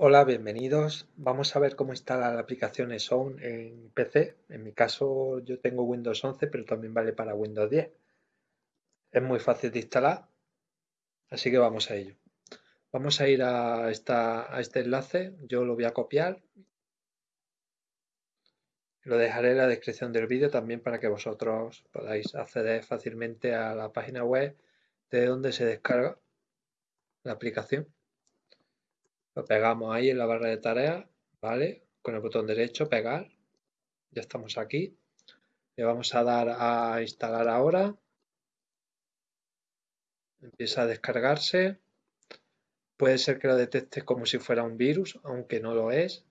Hola, bienvenidos. Vamos a ver cómo instalar la aplicación Sound en PC. En mi caso yo tengo Windows 11, pero también vale para Windows 10. Es muy fácil de instalar, así que vamos a ello. Vamos a ir a, a este enlace, yo lo voy a copiar. Lo dejaré en la descripción del vídeo también para que vosotros podáis acceder fácilmente a la página web de donde se descarga la aplicación. Lo pegamos ahí en la barra de tareas, ¿vale? Con el botón derecho, pegar. Ya estamos aquí. Le vamos a dar a instalar ahora. Empieza a descargarse. Puede ser que lo detecte como si fuera un virus, aunque no lo es.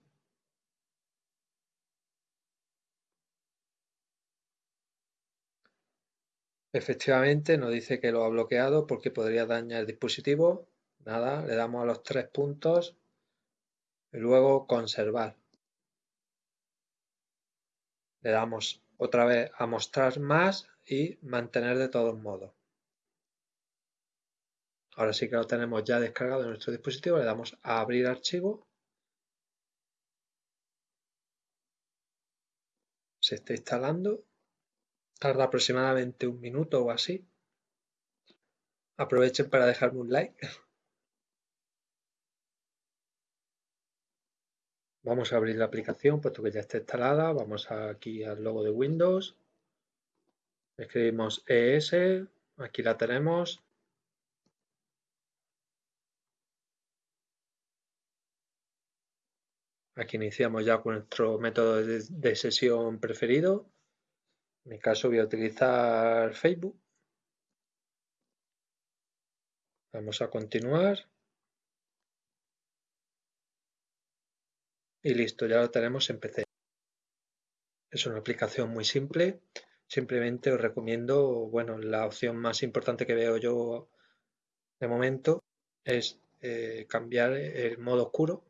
Efectivamente nos dice que lo ha bloqueado porque podría dañar el dispositivo. Nada, le damos a los tres puntos y luego conservar. Le damos otra vez a mostrar más y mantener de todos modos. Ahora sí que lo tenemos ya descargado en nuestro dispositivo, le damos a abrir archivo. Se está instalando. Tarda aproximadamente un minuto o así. Aprovechen para dejarme un like. Vamos a abrir la aplicación, puesto que ya está instalada. Vamos aquí al logo de Windows. Escribimos ES. Aquí la tenemos. Aquí iniciamos ya con nuestro método de, sesión preferido. En mi caso voy a utilizar Facebook. Vamos a continuar. Y listo, ya lo tenemos en PC. Es una aplicación muy simple. Simplemente os recomiendo, bueno, la opción más importante que veo yo de momento es eh, cambiar el modo oscuro.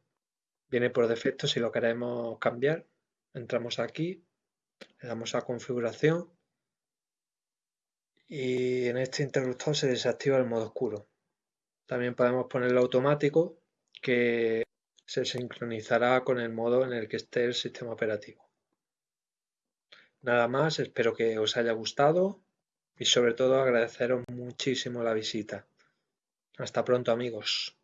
Viene por defecto si lo queremos cambiar. Entramos aquí, le damos a configuración y en este interruptor se desactiva el modo oscuro. También podemos ponerlo automático que se sincronizará con el modo en el que esté el sistema operativo. Nada más, espero que os haya gustado y sobre todo agradeceros muchísimo la visita. Hasta pronto amigos.